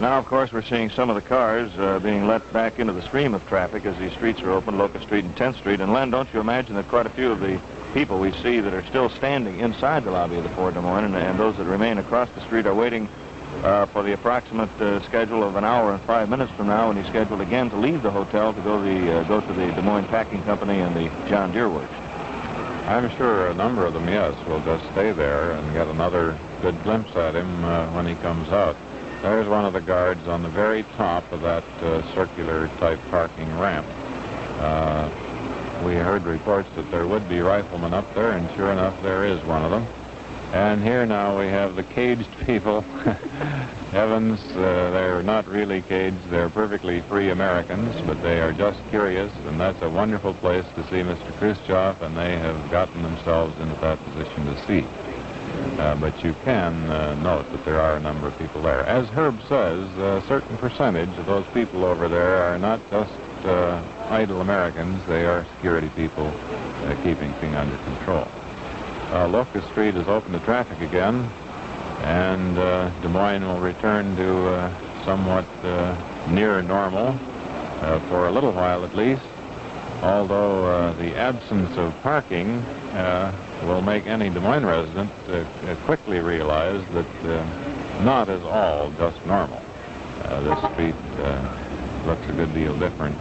Now, of course, we're seeing some of the cars uh, being let back into the stream of traffic as these streets are open, Locust Street and 10th Street. And Len, don't you imagine that quite a few of the people we see that are still standing inside the lobby of the Fort Des Moines and, and those that remain across the street are waiting uh, for the approximate uh, schedule of an hour and five minutes from now when he's scheduled again to leave the hotel to go, the, uh, go to the Des Moines Packing Company and the John Deere Works. I'm sure a number of them, yes, will just stay there and get another good glimpse at him uh, when he comes out. There's one of the guards on the very top of that uh, circular type parking ramp. Uh, we heard reports that there would be riflemen up there, and sure enough, there is one of them. And here now we have the caged people. Evans, uh, they're not really caged. They're perfectly free Americans, but they are just curious, and that's a wonderful place to see Mr. Khrushchev, and they have gotten themselves into that position to see. Uh, but you can uh, note that there are a number of people there. As Herb says, a certain percentage of those people over there are not just uh, idle Americans. They are security people uh, keeping things under control. Uh, Locust Street is open to traffic again, and Des Moines will return to somewhat near normal for a little while at least although uh, the absence of parking uh, will make any Des Moines resident uh, uh quickly realize that uh, not is all just normal. Uh, this street looks a good deal different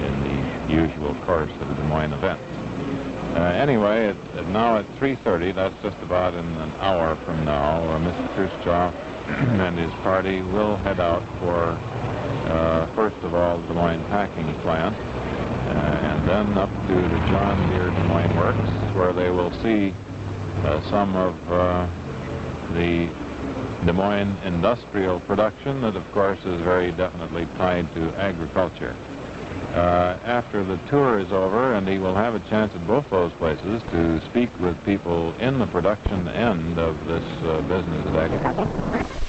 in the usual course of Des Moines events. anyway, it, now at 3.30, that's just about in an hour from now, Mr. Khrushchev and his party will head out for, first of all, the Des Moines packing plant, and then up to the John Deere Des Moines Works, where they will see uh, some of uh, the Des Moines industrial production that, of course, is very definitely tied to agriculture. Uh, after the tour is over, and he will have a chance at both those places to speak with people in the production end of this uh, business of agriculture.